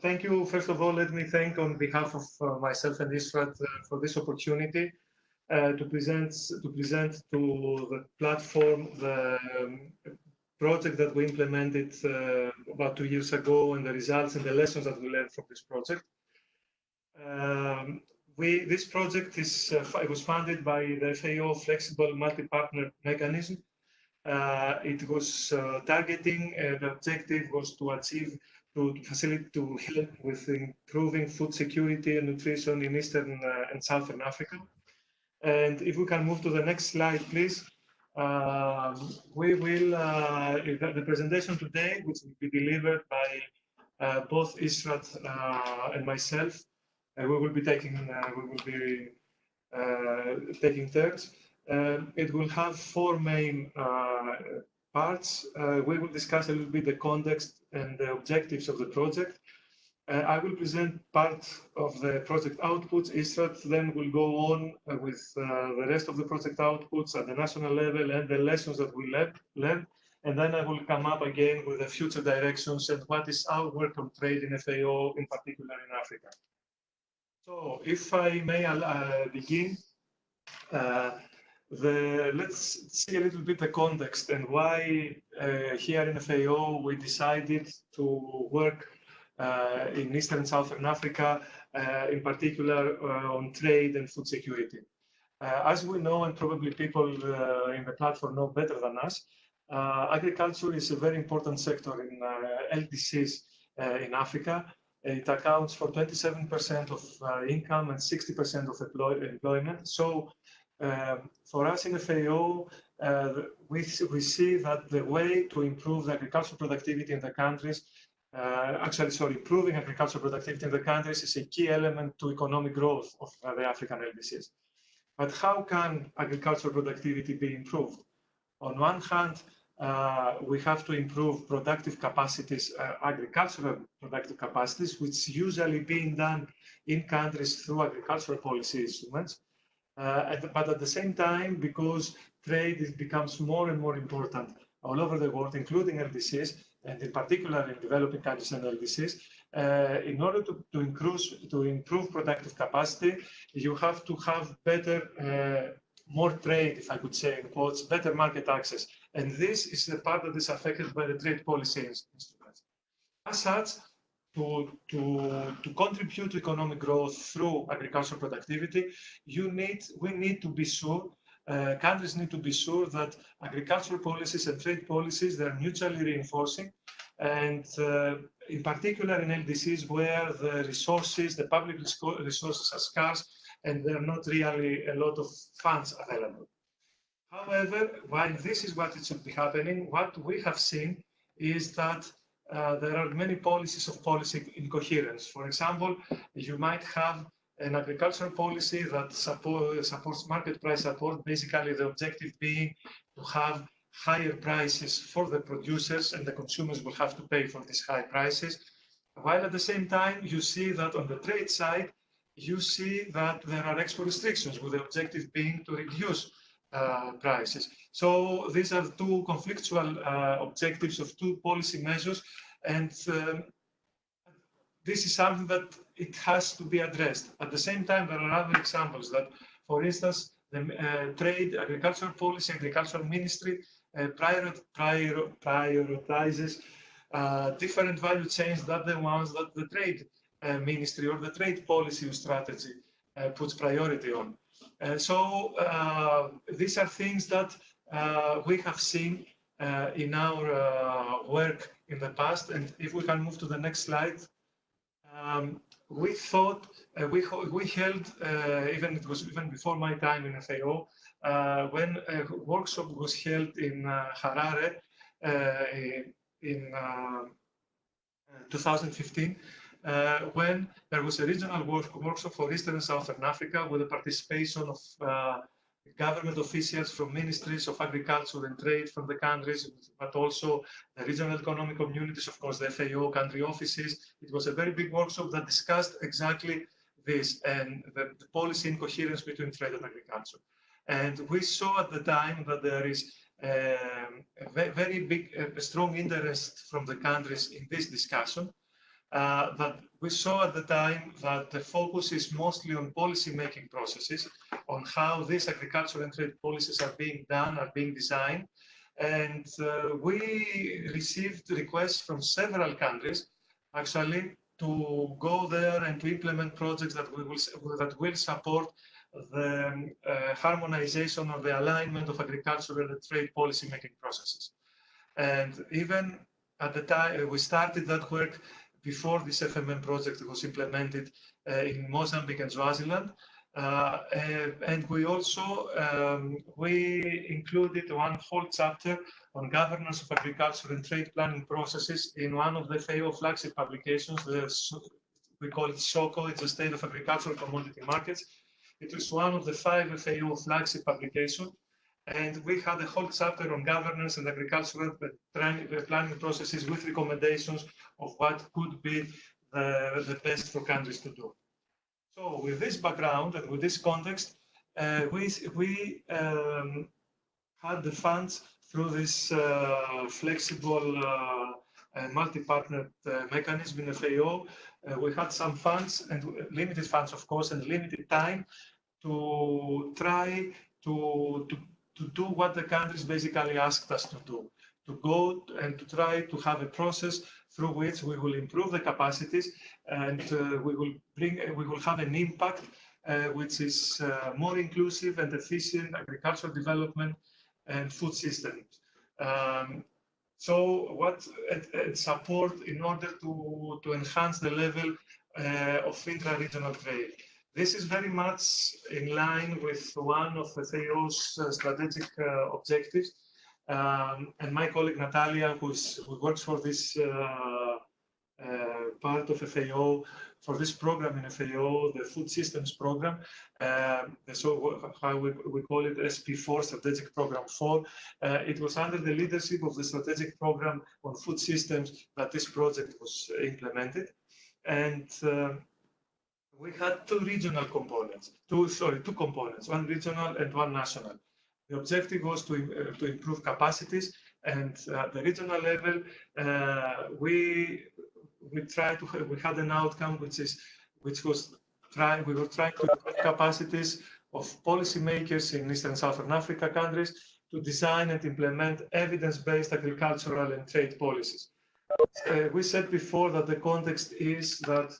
Thank you. First of all, let me thank on behalf of uh, myself and Israt uh, for this opportunity uh, to present to present to the platform the um, project that we implemented uh, about two years ago and the results and the lessons that we learned from this project. Um, we, this project is uh, was funded by the FAO Flexible Multi-Partner Mechanism. Uh, it was targeting, the objective was to achieve, to, facilitate, to help with improving food security and nutrition in Eastern uh, and Southern Africa. And if we can move to the next slide, please. Um, we will, uh, the presentation today, which will be delivered by both Israt and myself, we will be taking uh, we will be uh, taking turns. Um, it will have four main uh, parts. we will discuss a little bit the context and the objectives of the project. Uh, I will present part of the project outputs. Israt then will go on uh, with uh, the rest of the project outputs at the national level and the lessons that we learned. And then I will come up again with the future directions and what is our work on trade in FAO, in particular in Africa. So if I may uh, begin, uh, the, let's see a little bit the context and why uh, here in FAO we decided to work uh, in Eastern and Southern Africa, uh, in particular uh, on trade and food security. as we know, and probably people in the platform know better than us, agriculture is a very important sector in LDCs in Africa. It accounts for 27% of uh, income and 60% of employ employment. So um, for us in FAO, uh, we, we see that the way to improve the agricultural productivity in the countries, uh, actually, sorry, improving agricultural productivity in the countries is a key element to economic growth of uh, the African LDCs. But how can agricultural productivity be improved? On one hand, uh, we have to improve productive capacities, uh, agricultural productive capacities, which is usually being done in countries through agricultural policy instruments. Uh, but at the same time, because trade becomes more and more important all over the world, including LDCs, and in particular in developing countries and LDCs, uh, in order to, to, increase, to improve productive capacity, you have to have better uh, more trade, if I could say in quotes, better market access. And this is the part that is affected by the trade policy instruments. As such, to, to, to contribute to economic growth through agricultural productivity, you need, we need to be sure, uh, countries need to be sure that agricultural policies and trade policies, they're mutually reinforcing. And uh, in particular in LDCs where the resources, the public resources are scarce, and there are not really a lot of funds available. However, while this is what it should be happening, what we have seen is that uh, there are many policies of policy incoherence. For example, you might have an agricultural policy that support, supports market price support, basically the objective being to have higher prices for the producers and the consumers will have to pay for these high prices. While at the same time, you see that on the trade side, you see that there are export restrictions with the objective being to reduce uh, prices. So these are two conflictual uh, objectives of two policy measures, and um, this is something that it has to be addressed. At the same time, there are other examples that, for instance, the uh, trade, agricultural policy, agricultural ministry uh, prior, prior, prioritizes uh, different value chains than the ones that the trade ministry or the trade policy strategy puts priority on. Uh, so these are things that we have seen in our work in the past. And if we can move to the next slide, um, we thought uh, we we held uh, even it was even before my time in FAO uh, when a workshop was held in Harare in 2015 uh, when there was a regional work, workshop for Eastern and Southern Africa with the participation of uh, government officials from ministries of agriculture and trade from the countries, but also the regional economic communities, of course, the FAO country offices. It was a very big workshop that discussed exactly this and the, the policy incoherence between trade and agriculture. And we saw at the time that there is um, a very big, a strong interest from the countries in this discussion. Uh, that we saw at the time that the focus is mostly on policy making processes, on how these agricultural and trade policies are being done, are being designed. And uh, we received requests from several countries, actually, to go there and to implement projects that we will that will support the uh, harmonization or the alignment of agricultural and trade policy making processes. And even at the time we started that work before this FMM project was implemented uh, in Mozambique and Swaziland. Uh, and we also um, we included one whole chapter on governance of agriculture and trade planning processes in one of the FAO flagship publications. The, we call it SOCO, it's the State of Agricultural Commodity Markets. It was one of the five FAO flagship publications. And we had a whole chapter on governance and agricultural planning processes with recommendations of what could be the, the best for countries to do. So with this background and with this context, uh, we, we um, had the funds through this uh, flexible uh, multi-partner uh, mechanism in FAO. Uh, we had some funds and limited funds, of course, and limited time to try to, to to do what the countries basically asked us to do, to go and to try to have a process through which we will improve the capacities and uh, we will bring, we will have an impact uh, which is uh, more inclusive and efficient agricultural development and food systems. Um, so what support in order to, to enhance the level uh, of intra-regional trade. This is very much in line with one of the FAO's uh, strategic uh, objectives. Um, and my colleague Natalia, who works for this uh, part of FAO, for this program in FAO, the Food Systems Program, um, so how we, we call it SP4, Strategic Program 4. Uh, it was under the leadership of the Strategic Program on Food Systems that this project was implemented. And uh, we had two regional components, two, sorry, two components, one regional and one national. The objective was to, uh, to improve capacities and at the regional level, uh, we we tried to we had an outcome which is which was trying we were trying to improve capacities of policymakers in Eastern Southern Africa countries to design and implement evidence-based agricultural and trade policies. Uh, we said before that the context is that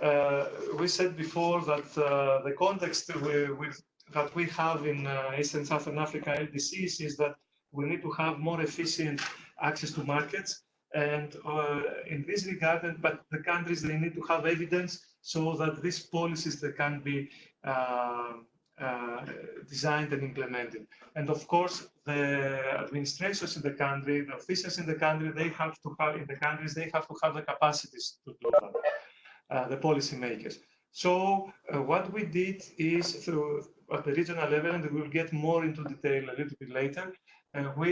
uh, we said before that uh, the context we, with, that we have in uh, and Southern Africa LDCs is that we need to have more efficient access to markets. And uh, in this regard, but the countries, they need to have evidence so that these policies they can be uh, uh, designed and implemented. And of course, the administrations in the country, the officials in the country, they have to have, in the countries, they have to have the capacities to do that. Uh, the policymakers. So uh, what we did is through at the regional level, and we'll get more into detail a little bit later, uh, we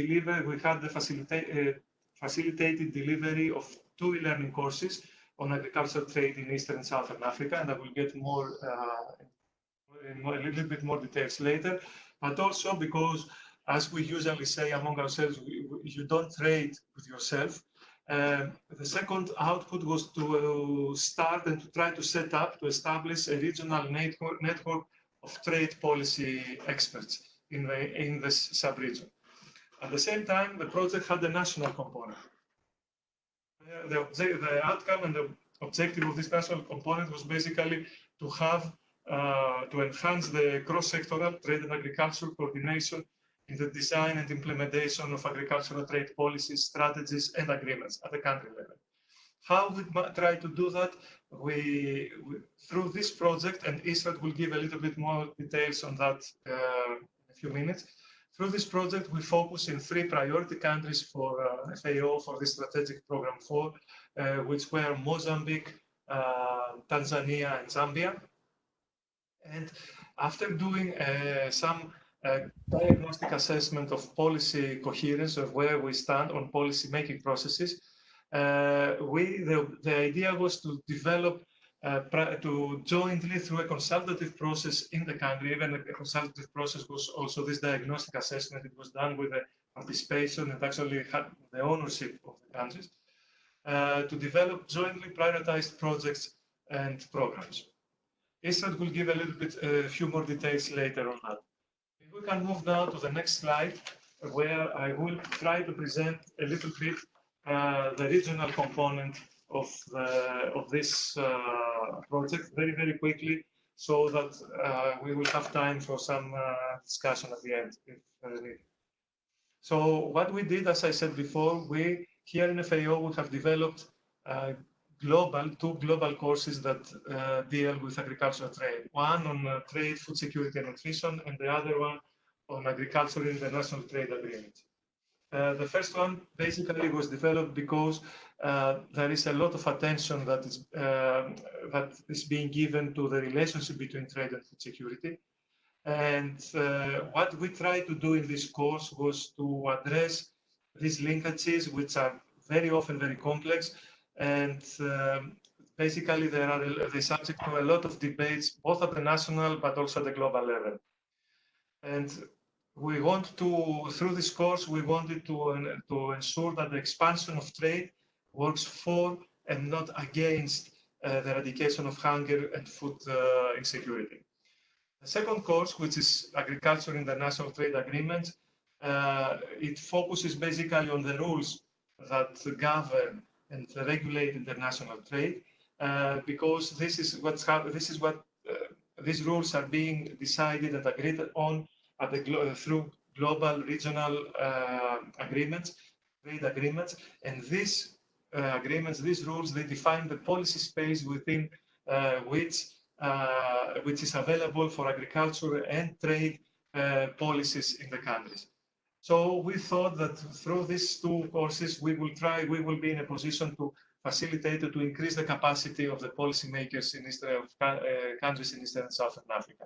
deliver, we had the facilita facilitated delivery of two e-learning courses on agricultural trade in Eastern and Southern Africa, and I will get more, uh, more, a little bit more details later. But also because, as we usually say among ourselves, we, we, you don't trade with yourself. Um, the second output was to uh, start and to try to set up, to establish a regional network, of trade policy experts in the, in this sub-region. At the same time, the project had a national component. Uh, the, the outcome and the objective of this national component was basically to have, uh, to enhance the cross-sectoral trade and agricultural coordination in the design and implementation of agricultural trade policies, strategies, and agreements at the country level. How we try to do that? We, we, through this project, and Israt will give a little bit more details on that uh, in a few minutes. Through this project, we focus in three priority countries for uh, FAO for this strategic program four, uh, which were Mozambique, uh, Tanzania, and Zambia. And after doing uh, some diagnostic assessment of policy coherence of where we stand on policy making processes. Uh, we the, the idea was to develop uh, to jointly through a consultative process in the country, even a consultative process was also this diagnostic assessment. It was done with the participation and actually had the ownership of the countries uh, to develop jointly prioritized projects and programs. Israt will give a little bit, a few more details later on that. Can move now to the next slide, where I will try to present a little bit uh, the regional component of, the, of this uh, project very, very quickly so that uh, we will have time for some uh, discussion at the end if needed. So what we did, as I said before, we here in FAO we have developed uh, global two global courses that uh, deal with agricultural trade. One on uh, trade, food security and nutrition, and the other one on agriculture international trade agreement. Uh, the first one basically was developed because uh, there is a lot of attention that is uh, that is being given to the relationship between trade and food security. And uh, what we tried to do in this course was to address these linkages, which are very often very complex, and um, basically they are the subject to a lot of debates, both at the national but also at the global level. And we want to, through this course, we wanted to, to ensure that the expansion of trade works for and not against uh, the eradication of hunger and food uh, insecurity. The second course, which is Agriculture International Trade Agreement, uh, it focuses basically on the rules that govern and regulate international trade, uh, because this is what's this is what uh, these rules are being decided and agreed on at the glo through global regional uh, agreements, trade agreements, and these uh, agreements, these rules, they define the policy space within which uh, which is available for agriculture and trade uh, policies in the countries. So we thought that through these two courses, we will try, we will be in a position to facilitate to increase the capacity of the policymakers in Eastern uh, countries in Eastern and Southern Africa.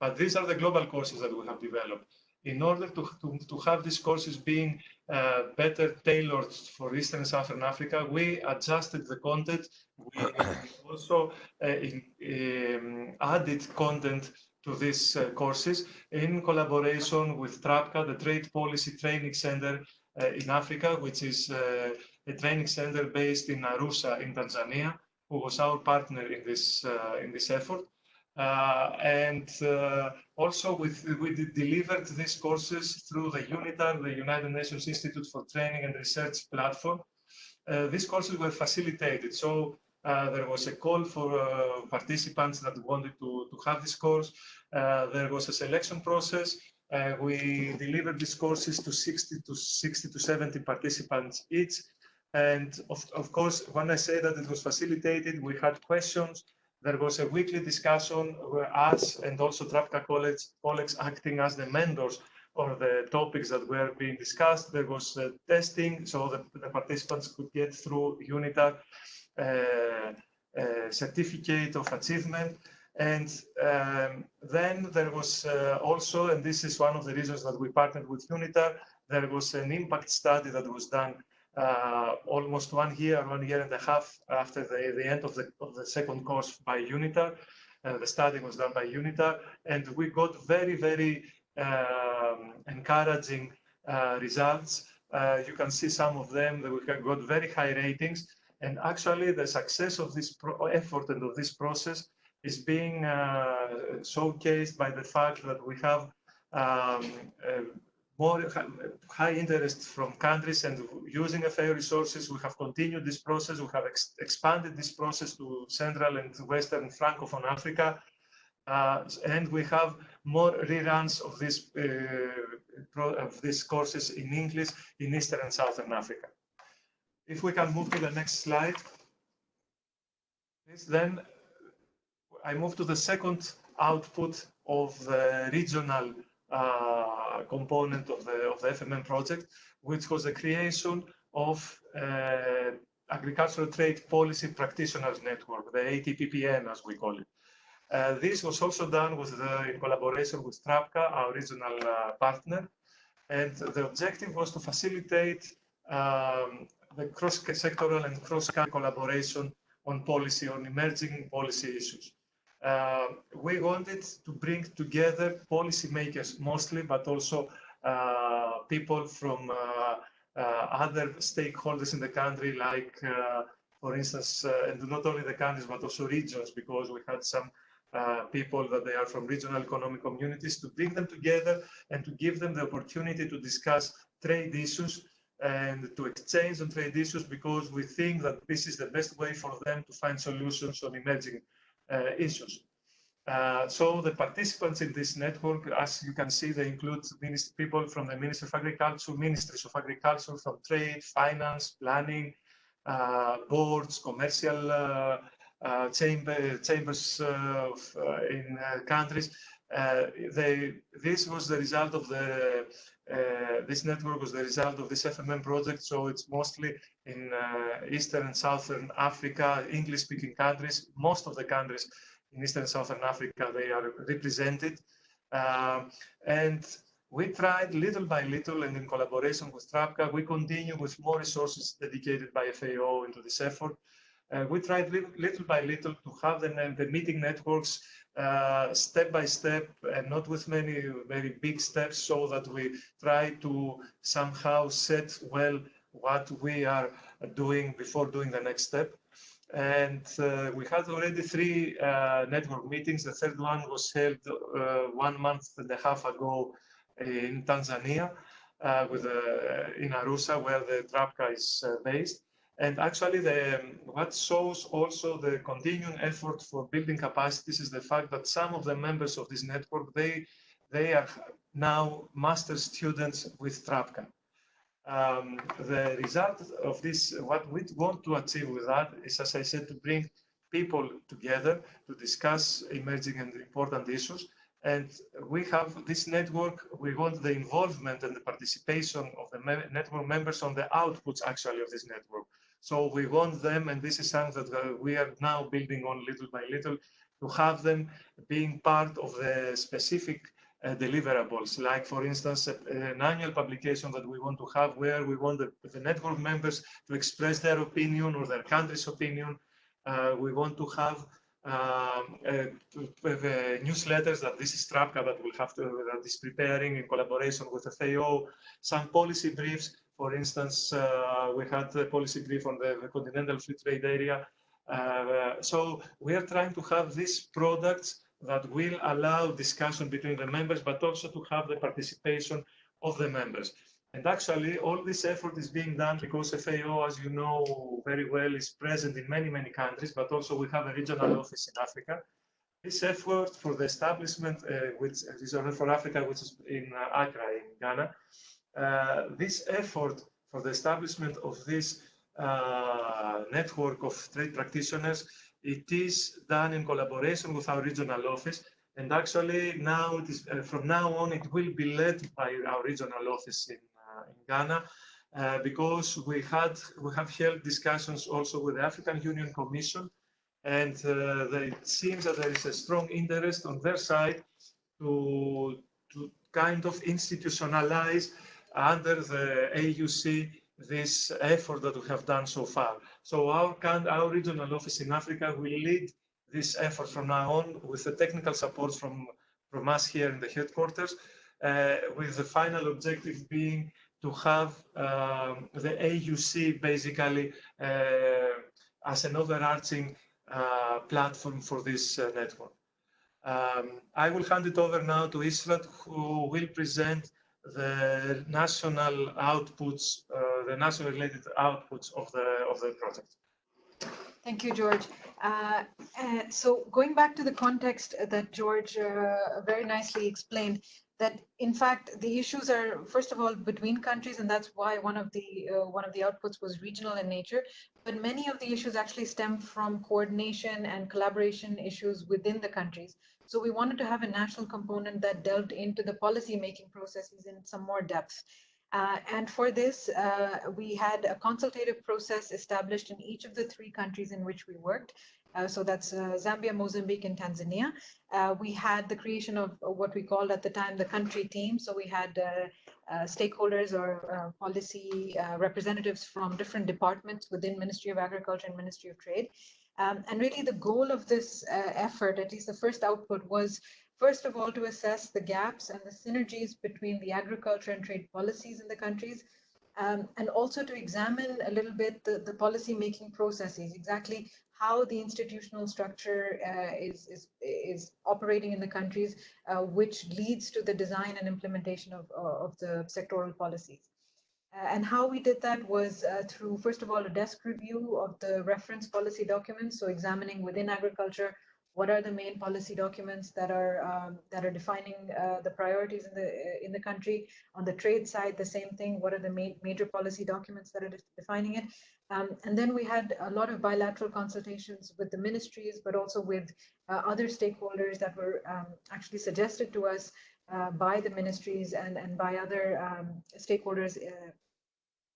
But these are the global courses that we have developed in order to, to, to have these courses being uh, better tailored for Eastern and Southern Africa, we adjusted the content. We also uh, in, um, added content to these uh, courses in collaboration with TRAPCA, the Trade Policy Training Center uh, in Africa, which is uh, a training center based in Arusha in Tanzania, who was our partner in this, uh, in this effort. Uh, and uh, also with, we delivered these courses through the UNITAR, the United Nations Institute for Training and Research platform. Uh, these courses were facilitated. So uh, there was a call for uh, participants that wanted to, to have this course. Uh, there was a selection process. we delivered these courses to 60 to 60 to 70 participants each. And of, of course, when I say that it was facilitated, we had questions there was a weekly discussion where us and also TRAPCA college, colleagues acting as the mentors of the topics that were being discussed. There was uh, testing, so the, the, participants could get through UNITAR uh, uh, certificate of achievement. And um, then there was uh, also, and this is one of the reasons that we partnered with UNITAR, there was an impact study that was done uh, almost one year, one year and a half after the, the end of the, of the second course by UNITAR. Uh, the study was done by UNITAR, and we got very, very um, encouraging uh, results. Uh, you can see some of them that we got very high ratings. And actually, the success of this effort and of this process is being uh, showcased by the fact that we have um, more high interest from countries and using FAO resources. We have continued this process. We have ex expanded this process to Central and Western Francophone Africa. Uh, and we have more reruns of this uh, of these courses in English in Eastern and Southern Africa. If we can move to the next slide, then I move to the second output of the regional component of the, of the FMM project, which was the creation of uh, Agricultural Trade Policy Practitioners Network, the ATPPN as we call it. Uh, this was also done with the, in collaboration with TRAPCA, our regional uh, partner, and the objective was to facilitate um, the cross-sectoral and cross-country collaboration on policy, on emerging policy issues. Uh, we wanted to bring together policymakers mostly, but also people from other stakeholders in the country, like, for instance, and not only the countries, but also regions, because we had some uh, people that they are from regional economic communities to bring them together and to give them the opportunity to discuss trade issues and to exchange on trade issues because we think that this is the best way for them to find solutions on emerging uh, issues. Uh, so the participants in this network, as you can see, they include people from the Ministry of Agriculture, Ministries of Agriculture, from trade, finance, planning, uh, boards, commercial uh, uh, chamber, chambers uh, of, in countries. They, this was the result of the uh, this network was the result of this FMM project, so it's mostly in uh, Eastern and Southern Africa, English-speaking countries. Most of the countries in Eastern and Southern Africa, they are represented. Uh, and we tried little by little, and in collaboration with TRAPCA, we continue with more resources dedicated by FAO into this effort. Uh, we tried little, little, by little to have the, the meeting networks uh, step by step and not with many very big steps so that we try to somehow set well what we are doing before doing the next step. And uh, we had already three uh, network meetings. The third one was held uh, one month and a half ago in Tanzania, uh, with in Arusha where the TRAPCA is based. And actually, the, what shows also the continuing effort for building capacities is the fact that some of the members of this network, they, they are now master students with TRAPCA. Um, the result of this, what we want to achieve with that is, as I said, to bring people together to discuss emerging and important issues. And we have this network, we want the involvement and the participation of the me network members on the outputs actually of this network. So we want them, and this is something that uh, we are now building on little by little, to have them being part of the specific uh, deliverables, like for instance, an annual publication that we want to have where we want the, the network members to express their opinion or their country's opinion. Uh, we want to have um, uh, newsletters that this is TRAPCA that will have to, that is preparing in collaboration with the FAO, some policy briefs for instance, uh, we had a policy brief on the, the continental free trade area. Uh, so we are trying to have these products that will allow discussion between the members, but also to have the participation of the members. And actually, all this effort is being done because FAO, as you know very well, is present in many, many countries, but also we have a regional office in Africa. This effort for the establishment, uh, which is for Africa, which is in uh, Accra, in Ghana, this effort for the establishment of this uh, network of trade practitioners, it is done in collaboration with our regional office. And actually now it is, uh, from now on, it will be led by our regional office in, in Ghana. Uh, because we had we have held discussions also with the African Union Commission, and uh, it seems that there is a strong interest on their side to to kind of institutionalize under the AUC this effort that we have done so far. So our, our regional office in Africa will lead this effort from now on with the technical support from, from us here in the headquarters, uh, with the final objective being to have um, the AUC basically uh, as an overarching uh, platform for this uh, network. Um, I will hand it over now to Israt, who will present the national outputs, uh, the national related outputs of the of the project. Thank you, George. Uh, uh, so going back to the context that George uh, very nicely explained, that in fact the issues are first of all between countries, and that's why one of the uh, one of the outputs was regional in nature. But many of the issues actually stem from coordination and collaboration issues within the countries. So we wanted to have a national component that delved into the policy making processes in some more depth. Uh, and for this, uh, we had a consultative process established in each of the three countries in which we worked. Uh, so that's uh, Zambia, Mozambique, and Tanzania. Uh, we had the creation of what we called at the time the country team. So we had uh, stakeholders or policy representatives from different departments within Ministry of Agriculture and Ministry of Trade. Um, and really the goal of this uh, effort, at least the first output was first of all to assess the gaps and the synergies between the agriculture and trade policies in the countries, um, and also to examine a little bit the, the policy making processes, exactly how the institutional structure uh, is, is, is operating in the countries, uh, which leads to the design and implementation of, of the sectoral policies. Uh, and how we did that was uh, through, first of all, a desk review of the reference policy documents. So examining within agriculture, what are the main policy documents that are um, that are defining uh, the priorities in the in the country. On the trade side the same thing. What are the ma major policy documents that are defining it? Um, and then we had a lot of bilateral consultations with the ministries but also with uh, other stakeholders that were um, actually suggested to us uh, by the ministries and, and by other um, stakeholders uh,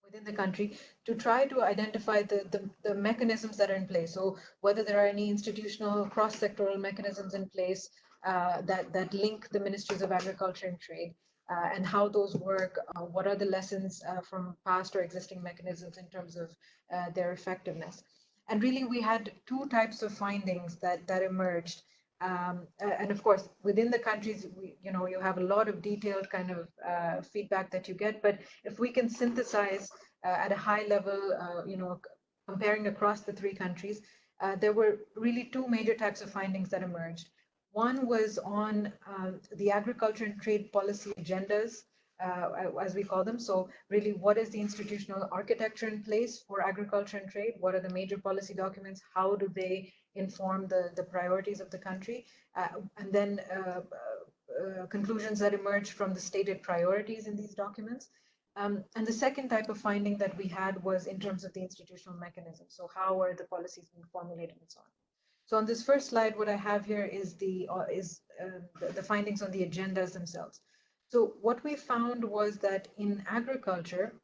within the country to try to identify the, the, the, mechanisms that are in place. So whether there are any institutional cross-sectoral mechanisms in place uh, that, that link the ministries of agriculture and trade uh, and how those work, uh, what are the lessons uh, from past or existing mechanisms in terms of uh, their effectiveness. And really we had two types of findings that, that emerged. Um, and of course, within the countries, we, you know, you have a lot of detailed kind of uh, feedback that you get. But if we can synthesize uh, at a high level, uh, you know, comparing across the three countries, uh, there were really two major types of findings that emerged. One was on um, the agriculture and trade policy agendas, uh, as we call them. So really, what is the institutional architecture in place for agriculture and trade? What are the major policy documents? How do they inform the, the priorities of the country, uh, and then uh, uh, conclusions that emerge from the stated priorities in these documents. Um, and the second type of finding that we had was in terms of the institutional mechanism. So how are the policies being formulated and so on. So on this first slide, what I have here is the uh, is uh, the, the, findings on the agendas themselves. So what we found was that in agriculture,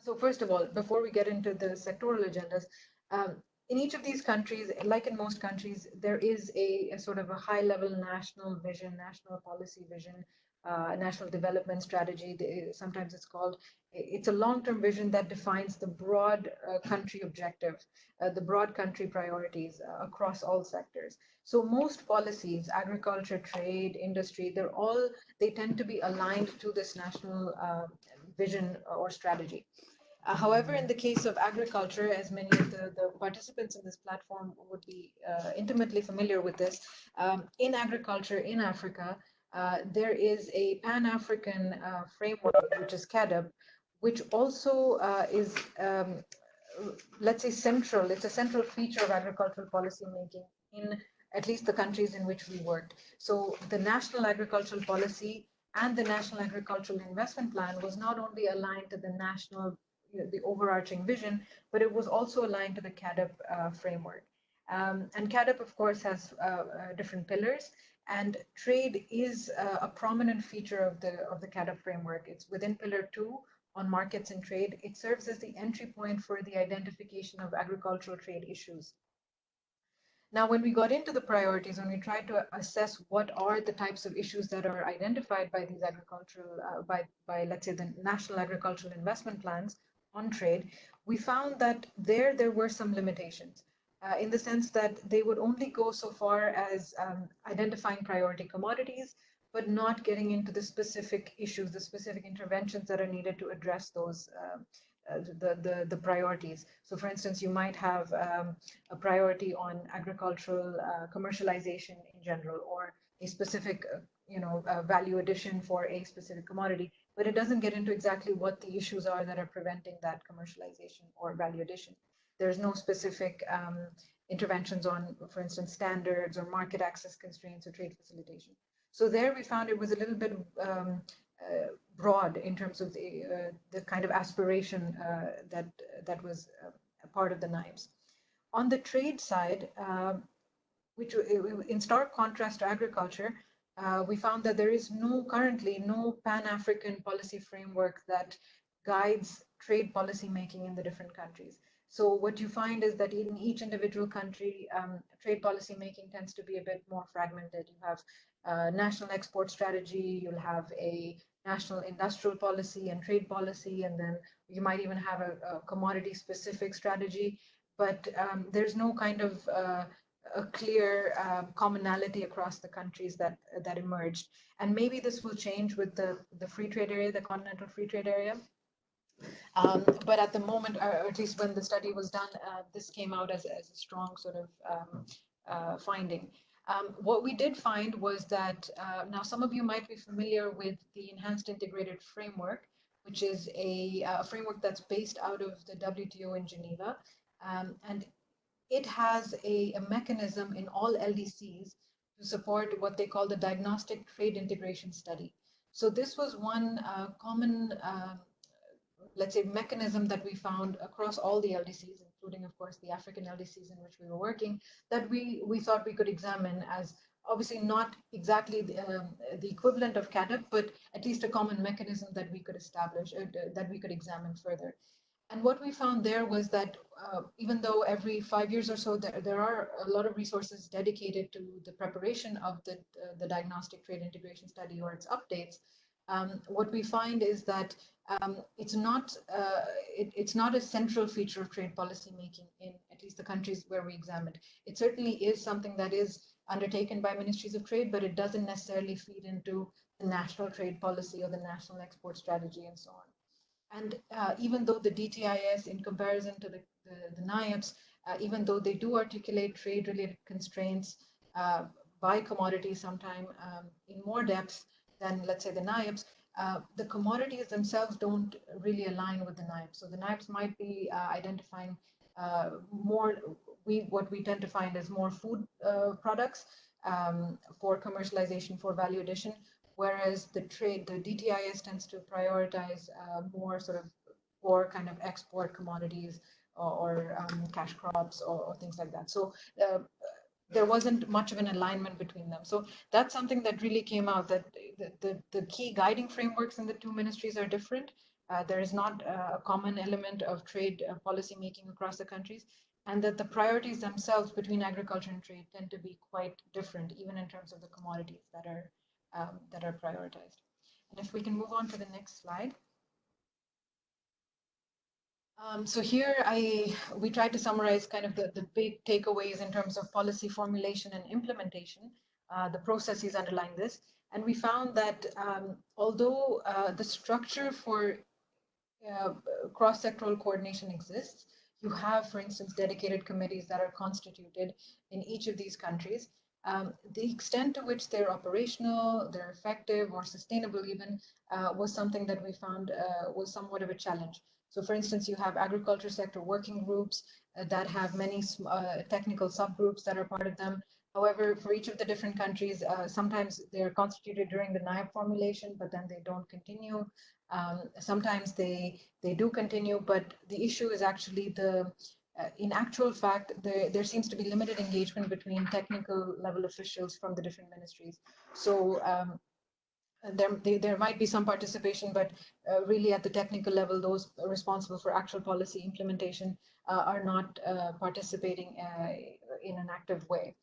so first of all, before we get into the sectoral agendas, um, in each of these countries, like in most countries, there is a, a sort of a high level national vision, national policy vision, uh, national development strategy. Sometimes it's called, it's a long-term vision that defines the broad uh, country objective, uh, the broad country priorities uh, across all sectors. So most policies, agriculture, trade, industry, they're all, they tend to be aligned to this national uh, vision or strategy. Uh, however, in the case of agriculture, as many of the, the participants in this platform would be uh, intimately familiar with this, um, in agriculture in Africa, uh, there is a Pan-African uh, framework, which is CAADP, which also uh, is, um, let's say, central. It's a central feature of agricultural policy making in at least the countries in which we worked. So the national agricultural policy and the National Agricultural Investment Plan was not only aligned to the national the overarching vision, but it was also aligned to the CAADP uh, framework. Um, and CAADP, of course, has uh, uh, different pillars, and trade is uh, a prominent feature of the of the CAADP framework. It's within Pillar Two on markets and trade. It serves as the entry point for the identification of agricultural trade issues. Now, when we got into the priorities, when we tried to assess what are the types of issues that are identified by these agricultural, uh, by, by let's say the national agricultural investment plans, on trade, we found that there there were some limitations. Uh, in the sense that they would only go so far as um, identifying priority commodities, but not getting into the specific issues, the specific interventions that are needed to address those uh, uh, the, the, the priorities. So for instance, you might have um, a priority on agricultural uh, commercialization in general, or a specific, uh, you know, value addition for a specific commodity but it doesn't get into exactly what the issues are that are preventing that commercialization or value addition. There's no specific um, interventions on, for instance, standards or market access constraints or trade facilitation. So there we found it was a little bit um, uh, broad in terms of the, uh, the kind of aspiration uh, that, that was uh, a part of the NIAPs. On the trade side, um, which in stark contrast to agriculture, uh, we found that there is no currently no pan-African policy framework that guides trade policy making in the different countries. So what you find is that in each individual country, um, trade policy making tends to be a bit more fragmented. You have a national export strategy, you'll have a national industrial policy and trade policy, and then you might even have a, a commodity specific strategy. but um, there's no kind of uh, a clear uh, commonality across the countries that that emerged. And maybe this will change with the, the free trade area, the continental free trade area. Um, but at the moment, or at least when the study was done, uh, this came out as, as a strong sort of um, uh, finding. Um, what we did find was that, uh, now some of you might be familiar with the Enhanced Integrated Framework, which is a, a framework that's based out of the WTO in Geneva. Um, and it has a, a, mechanism in all LDCs to support what they call the Diagnostic Trade Integration Study. So this was one uh, common, uh, let's say, mechanism that we found across all the LDCs, including, of course, the African LDCs in which we were working, that we, we thought we could examine as obviously not exactly the, um, the equivalent of CAADP, but at least a common mechanism that we could establish, uh, that we could examine further. And what we found there was that uh, even though every five years or so, there, there are a lot of resources dedicated to the preparation of the, uh, the diagnostic trade integration study or its updates, um, what we find is that um, it's not uh, it, it's not a central feature of trade policy making in at least the countries where we examined. It certainly is something that is undertaken by ministries of trade, but it doesn't necessarily feed into the national trade policy or the national export strategy and so on. And uh, even though the DTIS, in comparison to the, the, the NIAPs, uh, even though they do articulate trade-related constraints uh, by commodity sometime um, in more depth than, let's say, the NIAPs, uh, the commodities themselves don't really align with the NIAPs. So the NIAPs might be uh, identifying uh, more, we what we tend to find is more food products um, for commercialization, for value addition, whereas the trade, the DTIS tends to prioritize uh, more sort of for kind of export commodities or, or um, cash crops or, or, things like that. So uh, there wasn't much of an alignment between them. So that's something that really came out that the, the, the key guiding frameworks in the two ministries are different. Uh, there is not a common element of trade uh, policy making across the countries, and that the priorities themselves between agriculture and trade tend to be quite different, even in terms of the commodities that are um, that are prioritized. And if we can move on to the next slide. Um, so here I we tried to summarize kind of the, the big takeaways in terms of policy formulation and implementation, uh, the processes underlying this. And we found that um, although uh, the structure for uh, cross-sectoral coordination exists, you have, for instance, dedicated committees that are constituted in each of these countries. Um, the extent to which they're operational, they're effective or sustainable even, uh, was something that we found uh, was somewhat of a challenge. So for instance, you have agriculture sector working groups uh, that have many uh, technical subgroups that are part of them. However, for each of the different countries, uh, sometimes they're constituted during the NIAP formulation, but then they don't continue. Um, sometimes they they do continue, but the issue is actually the uh, in actual fact, there, there seems to be limited engagement between technical level officials from the different ministries. So um, there, they, there might be some participation, but uh, really at the technical level, those responsible for actual policy implementation uh, are not uh, participating uh, in an active way.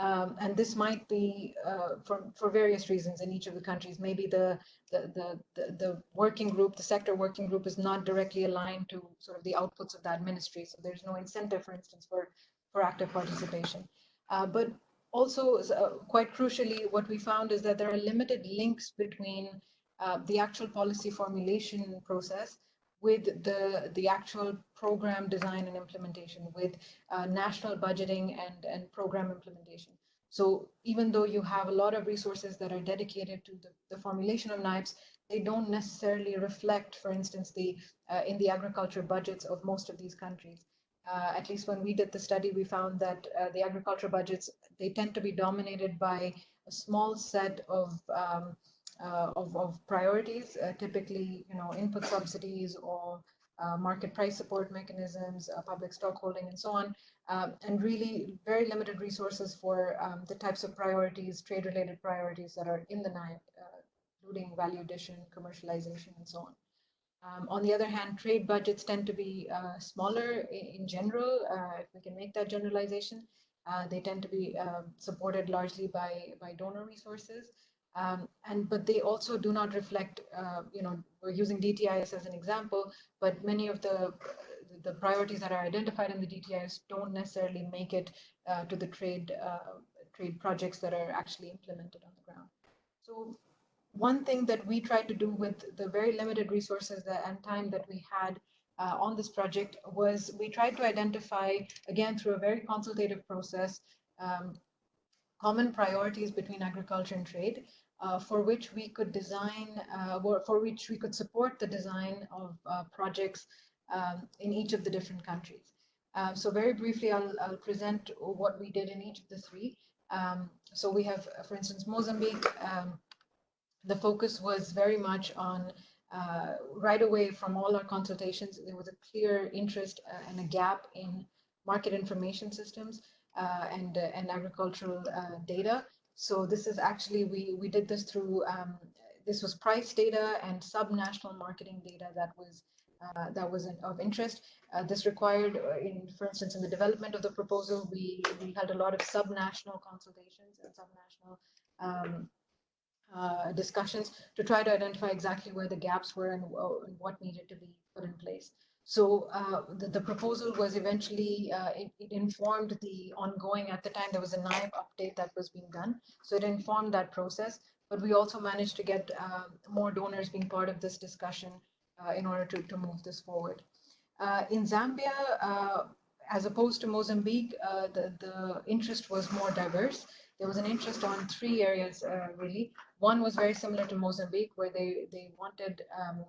Um, and this might be uh, for, for various reasons in each of the countries. Maybe the, the, the, the, the working group, the sector working group is not directly aligned to sort of the outputs of that ministry. So there's no incentive, for instance, for, for active participation. Uh, but also, uh, quite crucially, what we found is that there are limited links between uh, the actual policy formulation process with the, the actual program design and implementation, with uh, national budgeting and, and program implementation. So even though you have a lot of resources that are dedicated to the, the formulation of NIAPs, they don't necessarily reflect, for instance, the uh, in the agriculture budgets of most of these countries. Uh, at least when we did the study, we found that uh, the agriculture budgets, they tend to be dominated by a small set of um, of, of, priorities, uh, typically, you know, input subsidies or uh, market price support mechanisms, public stock holding, and so on, um, and really very limited resources for um, the types of priorities, trade-related priorities that are in the NIAP, including value addition, commercialization, and so on. Um, on the other hand, trade budgets tend to be uh, smaller in, in general, uh, if we can make that generalization. Uh, they tend to be um, supported largely by, by donor resources. Um, and but they also do not reflect, uh, you know, we're using DTIS as an example, but many of the the priorities that are identified in the DTIS don't necessarily make it uh, to the trade uh, trade projects that are actually implemented on the ground. So one thing that we tried to do with the very limited resources that, and time that we had uh, on this project was we tried to identify, again, through a very consultative process, um, common priorities between agriculture and trade uh, for which we could design, uh, for which we could support the design of uh, projects um, in each of the different countries. Um, so very briefly, I'll, I'll, present what we did in each of the three. Um, so we have, for instance, Mozambique. Um, the focus was very much on uh, right away from all our consultations, there was a clear interest uh, and a gap in market information systems and, uh, and agricultural uh, data. So this is actually, we, we did this through, um, this was price data and sub-national marketing data that was uh, that was of interest. Uh, this required, uh, in, for instance, in the development of the proposal, we, we held a lot of sub-national consultations and sub-national um, uh, discussions to try to identify exactly where the gaps were and, uh, and what needed to be put in place. So uh, the, the, proposal was eventually, uh, it, it, informed the ongoing, at the time there was a NIAP update that was being done. So it informed that process, but we also managed to get uh, more donors being part of this discussion uh, in order to, to move this forward. in Zambia, as opposed to Mozambique, the, the interest was more diverse there was an interest on three areas uh, really. One was very similar to Mozambique, where they they wanted um,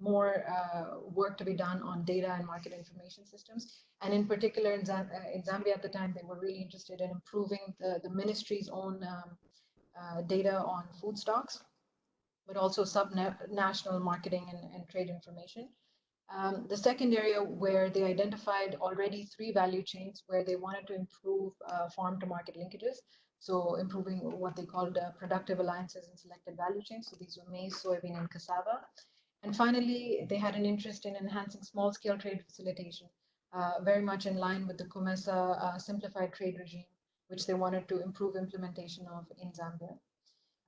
more uh, work to be done on data and market information systems. And in particular, in, uh, in Zambia at the time, they were really interested in improving the, the ministry's own um, uh, data on food stocks, but also sub-national marketing and, and, trade information. Um, the second area where they identified already three value chains where they wanted to improve uh, farm to market linkages so improving what they called uh, productive alliances and selected value chains. So these were maize, soybean, and cassava. And finally, they had an interest in enhancing small-scale trade facilitation, uh, very much in line with the COMESA uh, simplified trade regime, which they wanted to improve implementation of in Zambia.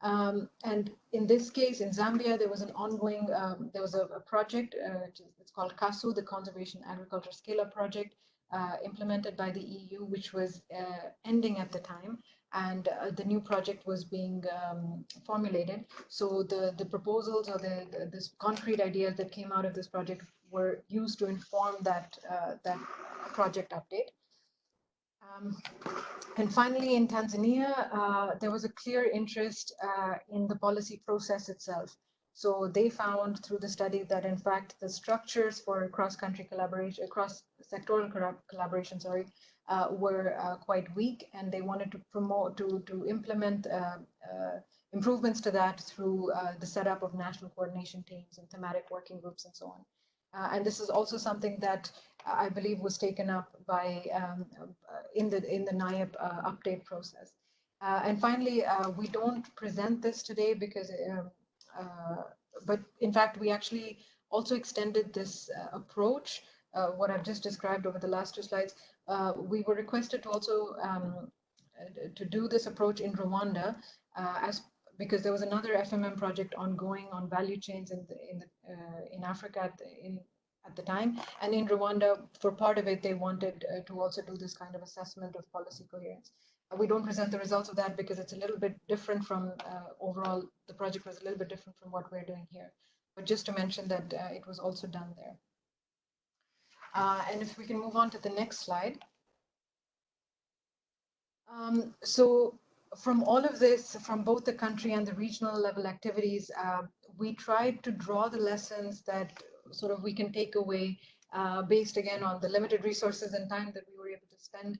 Um, and in this case, in Zambia, there was an ongoing, um, there was a, a project, uh, it's called CASU, the Conservation Agriculture Scale-Up Project, implemented by the EU, which was uh, ending at the time and uh, the new project was being um, formulated. So the, the proposals or the, the, concrete ideas that came out of this project were used to inform that, uh, that project update. Um, and finally, in Tanzania, uh, there was a clear interest uh, in the policy process itself. So they found through the study that in fact the structures for cross-country collaboration, cross-sectoral collaboration, sorry, uh, were uh, quite weak and they wanted to promote, to, to implement uh, uh improvements to that through uh, the setup of national coordination teams and thematic working groups and so on. Uh, and this is also something that I believe was taken up by um, in the in the NIAP update process. and finally, we don't present this today because, um, but in fact, we actually also extended this approach uh, what I've just described over the last two slides, uh, we were requested to also um, to do this approach in Rwanda uh, as because there was another FMM project ongoing on value chains in the, in the, uh, in Africa at the, in at the time, and in Rwanda, for part of it, they wanted uh, to also do this kind of assessment of policy coherence. Uh, we don't present the results of that because it's a little bit different from overall. The project was a little bit different from what we're doing here, but just to mention that it was also done there. Uh, and if we can move on to the next slide. Um, so from all of this, from both the country and the regional level activities, uh, we tried to draw the lessons that sort of we can take away uh, based again on the limited resources and time that we were able to spend uh,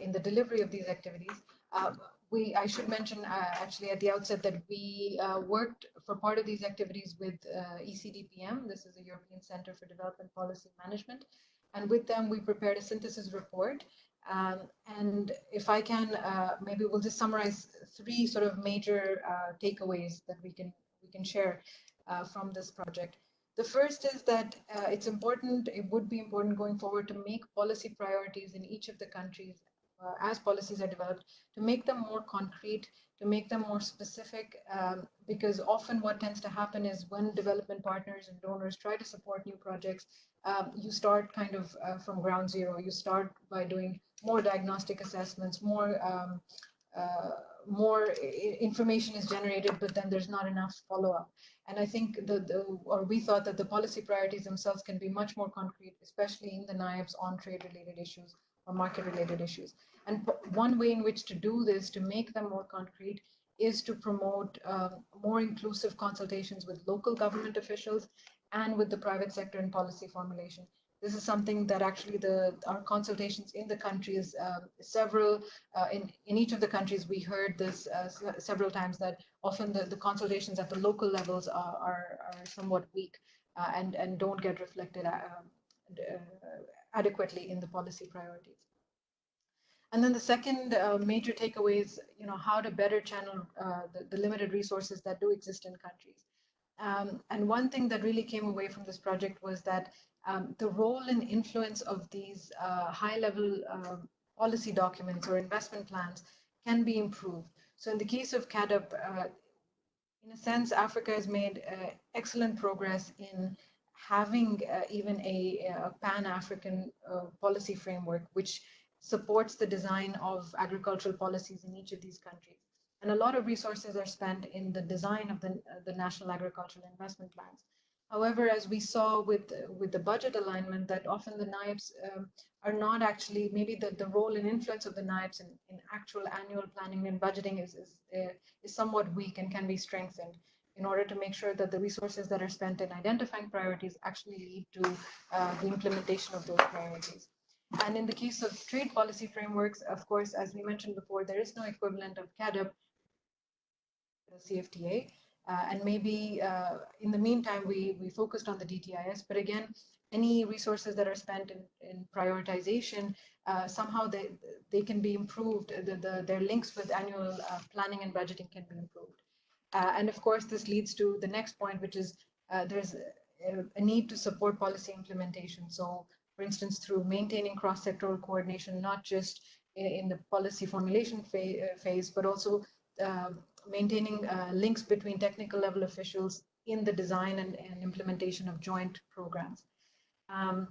in the delivery of these activities. Uh, we, I should mention uh, actually at the outset that we uh, worked for part of these activities with uh, ECDPM. This is the European Center for Development Policy Management. And with them, we prepared a synthesis report. Um, and if I can, uh, maybe we'll just summarize three sort of major uh, takeaways that we can we can share uh, from this project. The first is that it's important, it would be important going forward to make policy priorities in each of the countries uh, as policies are developed, to make them more concrete, to make them more specific, um, because often what tends to happen is when development partners and donors try to support new projects, um, you start kind of uh, from ground zero. You start by doing more diagnostic assessments, more um, uh, more information is generated, but then there's not enough follow-up. And I think the, the, or we thought that the policy priorities themselves can be much more concrete, especially in the NIAPs on trade-related issues or market-related issues. And one way in which to do this, to make them more concrete, is to promote um, more inclusive consultations with local government officials and with the private sector in policy formulation. This is something that actually the our consultations in the countries, um, several uh, in in each of the countries, we heard this uh, several times that often the, the consultations at the local levels are are, are somewhat weak uh, and and don't get reflected uh, uh, adequately in the policy priorities. And then the second uh, major takeaway is, you know, how to better channel uh, the, the, limited resources that do exist in countries. Um, and one thing that really came away from this project was that um, the role and influence of these uh, high-level uh, policy documents or investment plans can be improved. So in the case of CAADP, uh, in a sense, Africa has made uh, excellent progress in having even a, a pan-African policy framework, which supports the design of agricultural policies in each of these countries. And a lot of resources are spent in the design of the, uh, the national agricultural investment plans. However, as we saw with, with the budget alignment, that often the NIAPs um, are not actually, maybe the, the role and influence of the NIAPs in, in actual annual planning and budgeting is, is, uh, is somewhat weak and can be strengthened in order to make sure that the resources that are spent in identifying priorities actually lead to uh, the implementation of those priorities. And in the case of trade policy frameworks, of course, as we mentioned before, there is no equivalent of the CFTA. Uh, and maybe uh, in the meantime, we, we focused on the DTIS, but again, any resources that are spent in, in prioritization, uh, somehow they, they can be improved. The, the, their links with annual uh, planning and budgeting can be improved. Uh, and of course, this leads to the next point, which is uh, there's a, a, need to support policy implementation. So for instance, through maintaining cross-sectoral coordination, not just in the policy formulation uh, phase, but also maintaining uh, links between technical level officials in the design and, and implementation of joint programs. Um,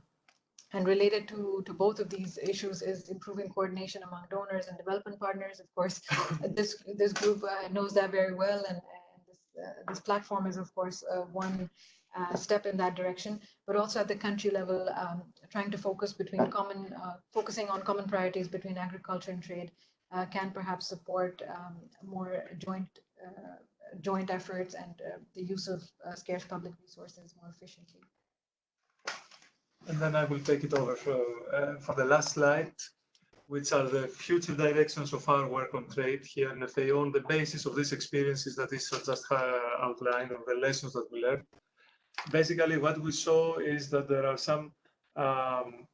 and related to, to both of these issues is improving coordination among donors and development partners. Of course, this this group uh, knows that very well, and, and this, uh, this platform is, of course, uh, one uh, step in that direction, but also at the country level, um, trying to focus between common, uh, focusing on common priorities between agriculture and trade uh, can perhaps support um, more joint uh, joint efforts and uh, the use of uh, scarce public resources more efficiently. And then I will take it over for, for the last slide, which are the future directions of our work on trade here in FAO on the basis of these experiences that is just outlined and the lessons that we learned basically what we saw is that there are some um,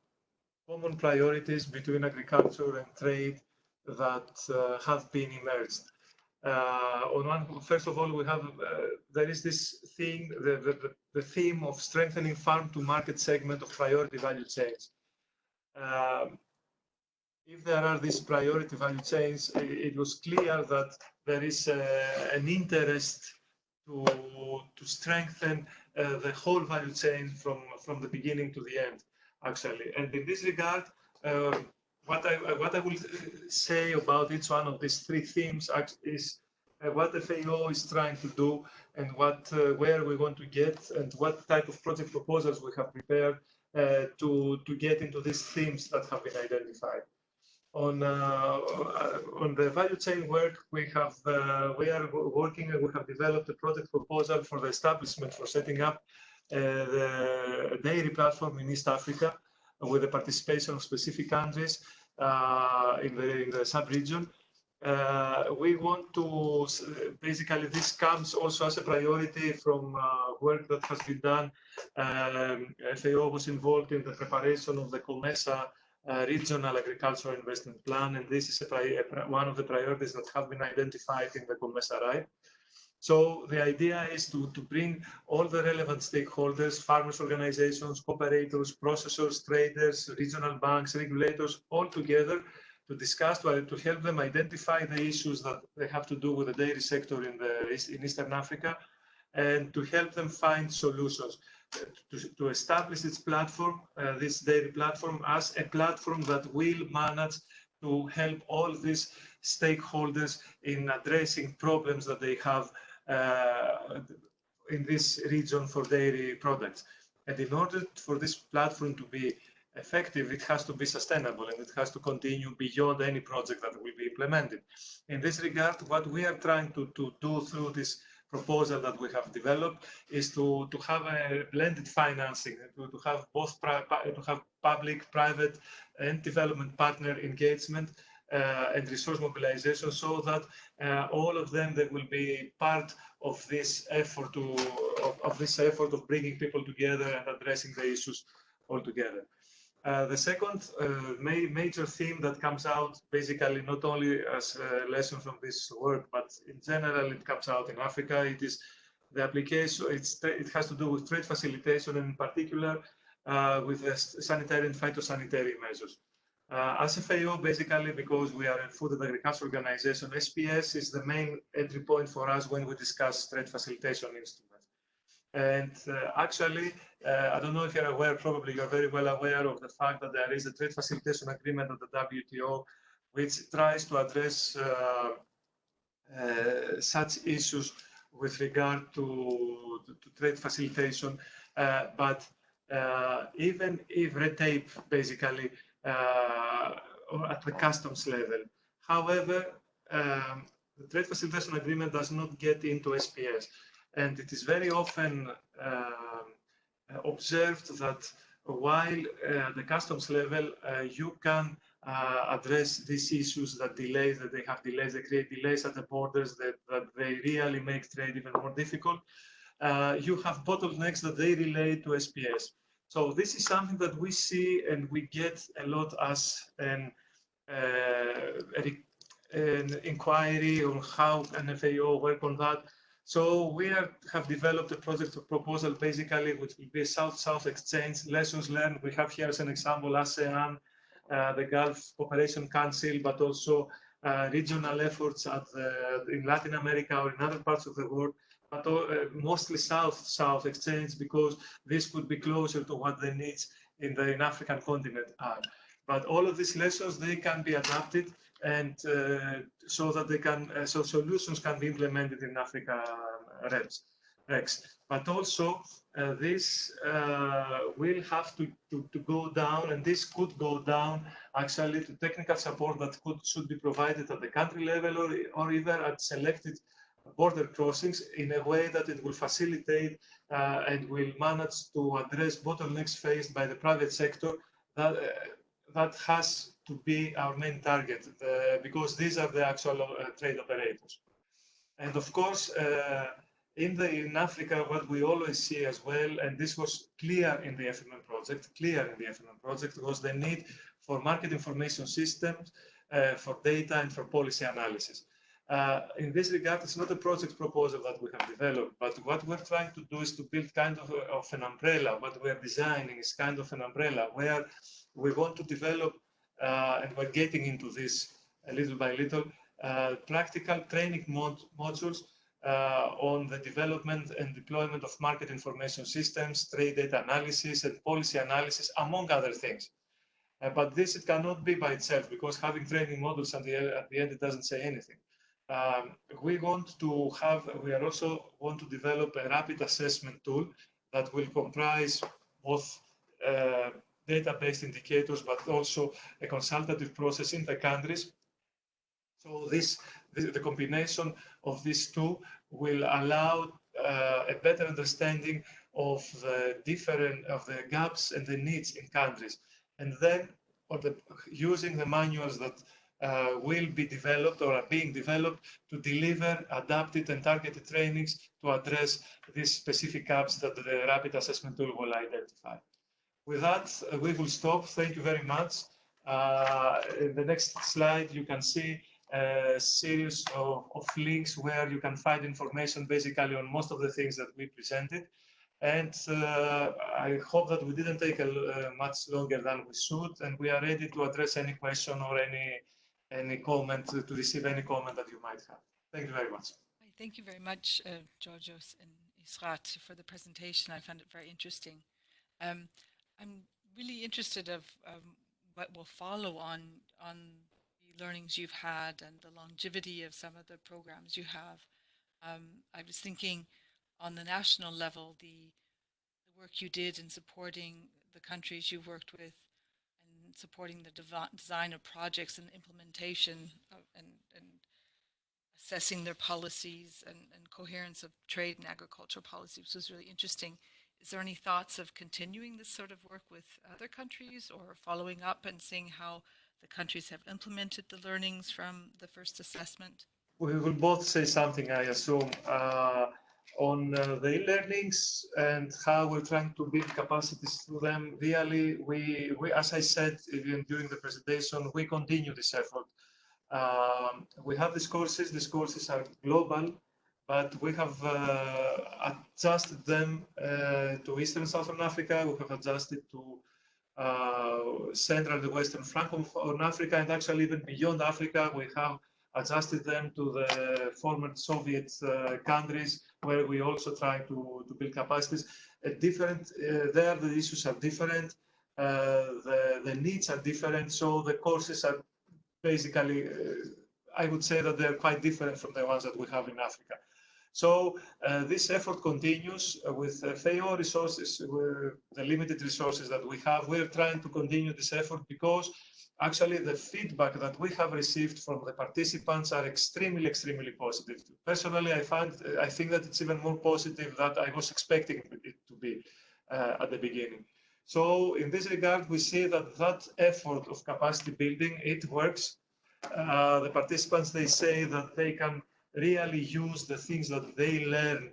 common priorities between agriculture and trade that uh, have been emerged. Uh, on one, first of all, we have uh, there is this thing, the, the, the theme of strengthening farm to market segment of priority value chains. Um, if there are these priority value chains, it, was clear that there is an interest to, to strengthen uh, the whole value chain from, from the beginning to the end, actually. And in this regard, um, what I what I will say about each one of these three themes is uh, what the FAO is trying to do and what uh, where we want to get and what type of project proposals we have prepared uh, to to get into these themes that have been identified. On uh, on the value chain work, we have uh, we are working and we have developed a project proposal for the establishment for setting up uh, the dairy platform in East Africa with the participation of specific countries. uh, in the in the sub-region. Uh, we want to basically this comes also as a priority from uh, work that has been done. Um, FAO was involved in the preparation of the COMESA uh, regional agricultural investment plan, and this is a, one of the priorities that have been identified in the COMESA right. So the idea is to, to bring all the relevant stakeholders, farmers organizations, cooperators, processors, traders, regional banks, regulators, all together to discuss, to, to help them identify the issues that they have to do with the dairy sector in, the, in Eastern Africa, and to help them find solutions. To, to establish its platform, uh, this dairy platform, as a platform that will manage to help all these stakeholders in addressing problems that they have in this region for dairy products. And in order for this platform to be effective, it has to be sustainable and it has to continue beyond any project that will be implemented. In this regard, what we are trying to, to do through this proposal that we have developed is to, to have a blended financing, to, to have both to have public, private, and development partner engagement uh, and resource mobilization so that uh, all of them they will be part of this effort to of, of, this effort of bringing people together and addressing the issues all together. Uh, the second uh, ma major theme that comes out basically not only as a lesson from this work, but in general it comes out in Africa, it is the application, it has to do with trade facilitation and in particular uh, with the sanitary and phytosanitary measures. Uh, as FAO, basically, because we are a food and agriculture organization, SPS is the main entry point for us when we discuss trade facilitation instruments. And uh, actually, uh, I don't know if you're aware, probably you're very well aware of the fact that there is a trade facilitation agreement at the WTO, which tries to address uh, uh, such issues with regard to, to, to trade facilitation. Uh, but even if red tape basically or at the customs level. However, um, the trade facilitation agreement does not get into SPS. And it is very often um, observed that while uh, the customs level, uh, you can uh, address these issues that delays, that they have delays, they create delays at the borders, that, that they really make trade even more difficult. Uh, you have bottlenecks that they relate to SPS. So this is something that we see and we get a lot as an, uh, an inquiry on how an FAO work on that. So we are, have developed a project proposal basically, which will be a South-South exchange, lessons learned. We have here as an example ASEAN, uh, the Gulf Cooperation Council, but also uh, regional efforts at in Latin America or in other parts of the world but uh, mostly south-south exchange because this could be closer to what the needs in the African continent are. But all of these lessons, they can be adapted and uh, so that they can, uh, so solutions can be implemented in Africa uh, REPS, REX. But also uh, this uh, will have to, to, to, go down and this could go down actually to technical support that could should be provided at the country level or, or even at selected border crossings in a way that it will facilitate uh, and will manage to address bottlenecks faced by the private sector that, uh, that has to be our main target uh, because these are the actual uh, trade operators. And of course, uh, in, the, in Africa, what we always see as well, and this was clear in the FMM project, clear in the FMM project, was the need for market information systems, uh, for data and for policy analysis. Uh, in this regard, it's not a project proposal that we have developed, but what we're trying to do is to build kind of, a, of an umbrella. What we're designing is kind of an umbrella where we want to develop, uh, and we're getting into this little by little, uh, practical training mod modules uh, on the development and deployment of market information systems, trade data analysis, and policy analysis, among other things. Uh, but this, it cannot be by itself because having training models at the, at the end, it doesn't say anything. Um, we want to have, we are also want to develop a rapid assessment tool that will comprise both uh, data-based indicators, but also a consultative process in the countries. So this, this the combination of these two will allow uh, a better understanding of the different of the gaps and the needs in countries, and then or the, using the manuals that uh, will be developed or are being developed to deliver adapted and targeted trainings to address these specific gaps that the rapid assessment tool will identify. With that, uh, we will stop. Thank you very much. Uh, in the next slide, you can see a series of, of, links where you can find information basically on most of the things that we presented. And uh, I hope that we didn't take a, uh, much longer than we should, and we are ready to address any question or any any comment, to receive any comment that you might have. Thank you very much. Thank you very much, uh, Georgios and Israt, for the presentation. I found it very interesting. Um, I'm really interested of um, what will follow on on the learnings you've had and the longevity of some of the programs you have. Um, I was thinking on the national level, the, the work you did in supporting the countries you've worked with supporting the design of projects and implementation of, and, and assessing their policies and, and coherence of trade and agricultural policies was really interesting. Is there any thoughts of continuing this sort of work with other countries or following up and seeing how the countries have implemented the learnings from the first assessment? We will both say something, I assume, uh, on uh, the e-learnings and how we're trying to build capacities through them. Really, we, we, as I said even during the presentation, we continue this effort. Um, we have these courses. These courses are global but we have uh, adjusted them uh, to Eastern Southern Africa. We have adjusted to uh, Central and Western Francophone Africa, and actually even beyond Africa, we have adjusted them to the former Soviet uh, countries, where we also try to, to build capacities. Uh, different uh, there, the issues are different, the, the needs are different, so the courses are basically, I would say that they're quite different from the ones that we have in Africa. So uh, this effort continues uh, with uh, FAO resources, the limited resources that we have. We're trying to continue this effort because actually the feedback that we have received from the participants are extremely, extremely positive. Personally, I find, I think that it's even more positive than I was expecting it to be uh, at the beginning. So in this regard, we see that that effort of capacity building, it works. Uh, the participants, they say that they can really use the things that they learn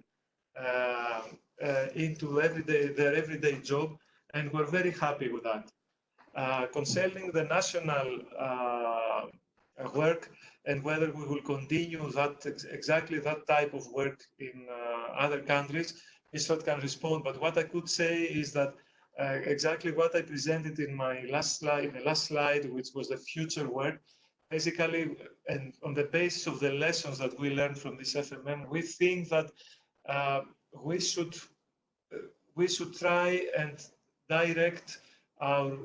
uh, uh, into everyday, their everyday job, and we're very happy with that. Uh, concerning the national uh, work and whether we will continue that ex exactly that type of work in uh, other countries, Israt can respond. But what I could say is that uh, exactly what I presented in my last slide, in the last slide, which was the future work, basically, and on the basis of the lessons that we learned from this FMM, we think that uh, we should uh, we should try and direct our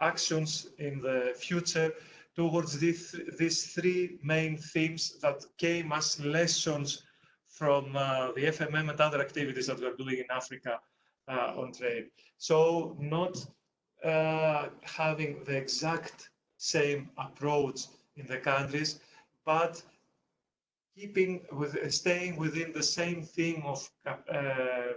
actions in the future towards these, these three main themes that came as lessons from uh, the FMM and other activities that we're doing in Africa uh, on trade. So not uh, having the exact same approach in the countries, but keeping with staying within the same theme of uh,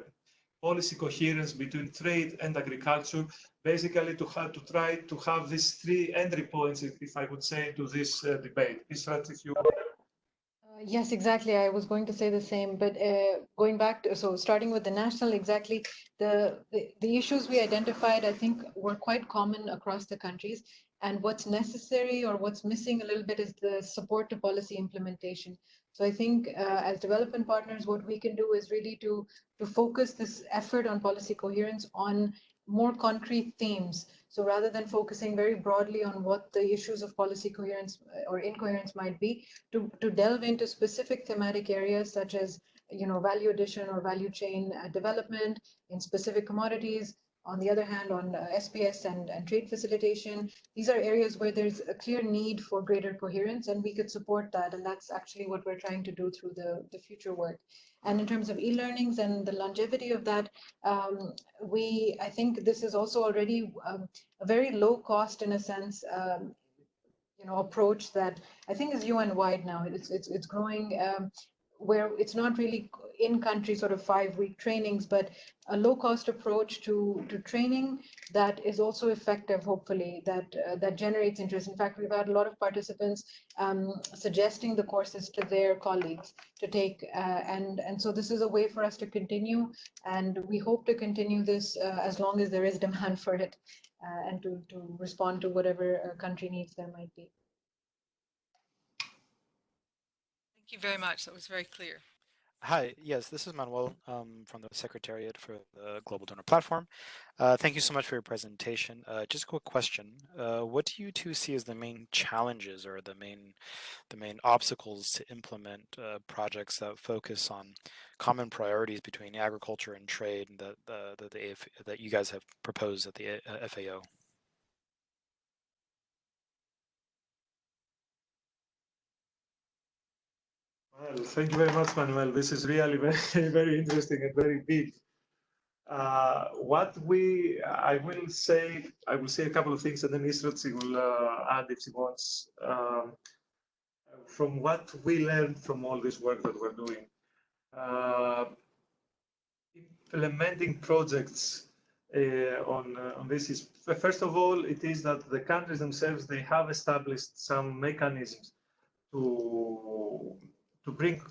policy coherence between trade and agriculture, basically to have to try to have these three entry points, if I would say, to this uh, debate. Israt, if you uh, yes, exactly. I was going to say the same, but uh, going back to so starting with the national, exactly the, the the issues we identified, I think, were quite common across the countries. And what's necessary or what's missing a little bit is the support to policy implementation. So I think uh, as development partners, what we can do is really to, to focus this effort on policy coherence on more concrete themes. So rather than focusing very broadly on what the issues of policy coherence uh, or incoherence might be, to, to delve into specific thematic areas such as you know, value addition or value chain uh, development in specific commodities, on the other hand, on uh, SPS and, and trade facilitation, these are areas where there's a clear need for greater coherence, and we could support that. And that's actually what we're trying to do through the, the future work. And in terms of e-learnings and the longevity of that, um, we I think this is also already um, a very low cost, in a sense, um, you know, approach that I think is UN wide now. It's it's it's growing. Um, where it's not really in country sort of five week trainings, but a low cost approach to, to training that is also effective, hopefully, that, uh, that generates interest. In fact, we've had a lot of participants um, suggesting the courses to their colleagues to take. Uh, and, and so this is a way for us to continue. And we hope to continue this uh, as long as there is demand for it uh, and to, to respond to whatever uh, country needs there might be. Thank you very much. That was very clear. Hi, yes, this is Manuel um, from the Secretariat for the Global Donor Platform. Uh, thank you so much for your presentation. Uh, just a quick question. Uh, what do you two see as the main challenges or the main the main obstacles to implement uh, projects that focus on common priorities between agriculture and trade that, the, the, the that you guys have proposed at the uh, FAO? Well, thank you very much, Manuel. This is really very, very interesting and very big. Uh, what we, I will say, I will say a couple of things, and then Israt will uh, add if she wants. Um, from what we learned from all this work that we're doing, uh, implementing projects uh, on uh, on this is first of all, it is that the countries themselves they have established some mechanisms to to bring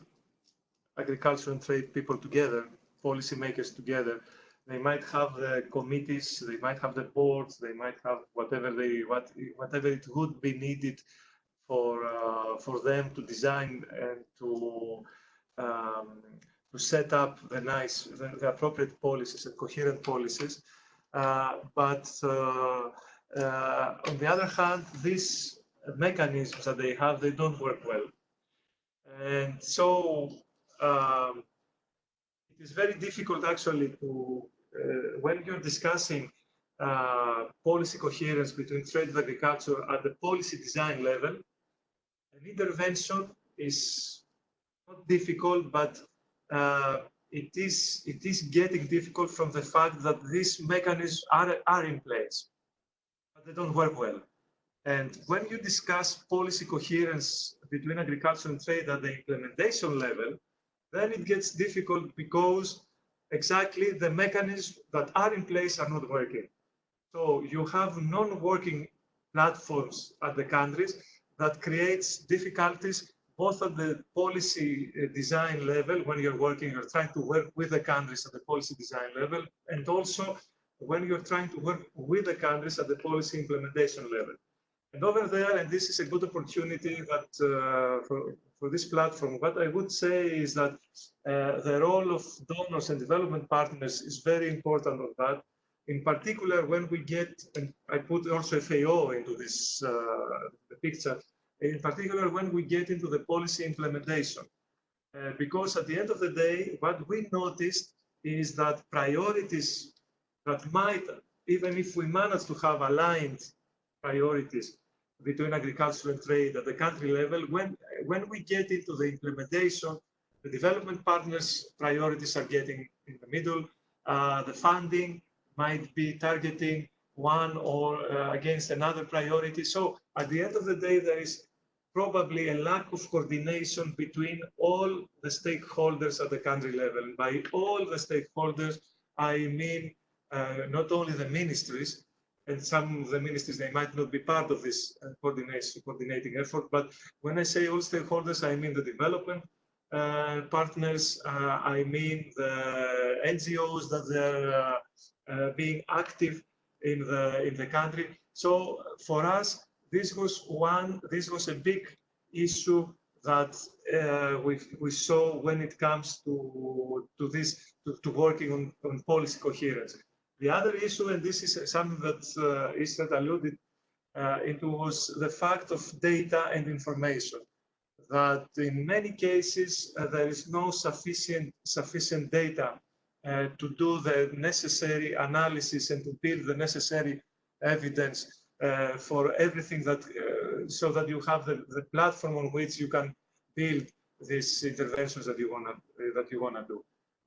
agriculture and trade people together, policymakers together. They might have the committees, they might have the boards, they might have whatever they what whatever it would be needed for uh, for them to design and to um, to set up the nice the, the, appropriate policies and coherent policies. Uh, but uh, uh on the other hand, these mechanisms that they have they don't work well and so um, it is very difficult actually to, uh, when you're discussing uh, policy coherence between trade and agriculture at the policy design level, an intervention is not difficult, but uh, it is it is getting difficult from the fact that these mechanisms are, are in place, but they don't work well. And when you discuss policy coherence between agriculture and trade at the implementation level, then it gets difficult because exactly the mechanisms that are in place are not working. So you have non-working platforms at the countries that creates difficulties both at the policy uh, design level when you're working, you're trying to work with the countries at the policy design level, and also when you're trying to work with the countries at the policy implementation level. And over there, and this is a good opportunity that uh, for, for this platform, what I would say is that uh, the role of donors and development partners is very important on that. In particular, when we get, and I put also FAO into this uh, picture, in particular when we get into the policy implementation. Uh, because at the end of the day, what we noticed is that priorities that might, even if we manage to have aligned priorities, between agriculture and trade at the country level. When, when we get into the implementation, the development partners' priorities are getting in the middle. Uh, the funding might be targeting one or uh, against another priority. So at the end of the day, there is probably a lack of coordination between all the stakeholders at the country level. By all the stakeholders, I mean uh, not only the ministries, and some of the ministries, they might not be part of this uh, coordination, coordinating effort. But when I say all stakeholders, I mean the development uh, partners, uh, I mean the NGOs that they're uh, uh, being active in the in the country. So for us, this was one, this was a big issue that uh, we, we saw when it comes to, to this, to, to working on, on policy coherence. The other issue, and this is something that uh, alluded uh, into, was the fact of data and information. That in many cases uh, there is no sufficient sufficient data uh, to do the necessary analysis and to build the necessary evidence uh, for everything that, uh, so that you have the, the platform on which you can build these interventions that you wanna that you wanna do.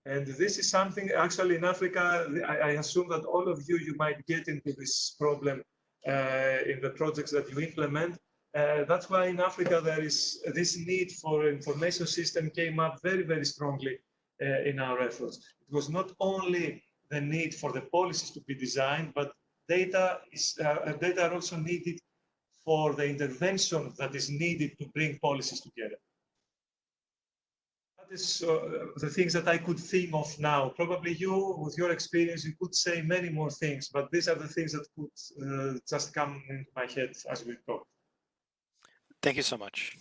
And this is something actually in Africa, I, I assume that all of you, you might get into this problem uh, in the projects that you implement. Uh, that's why in Africa there is this need for information system came up very, very strongly uh, in our efforts. It was not only the need for the policies to be designed, but data is uh, data are also needed for the intervention that is needed to bring policies together is uh, the things that I could think of now. Probably you, with your experience, you could say many more things, but these are the things that could uh, just come into my head as we talk. Thank you so much.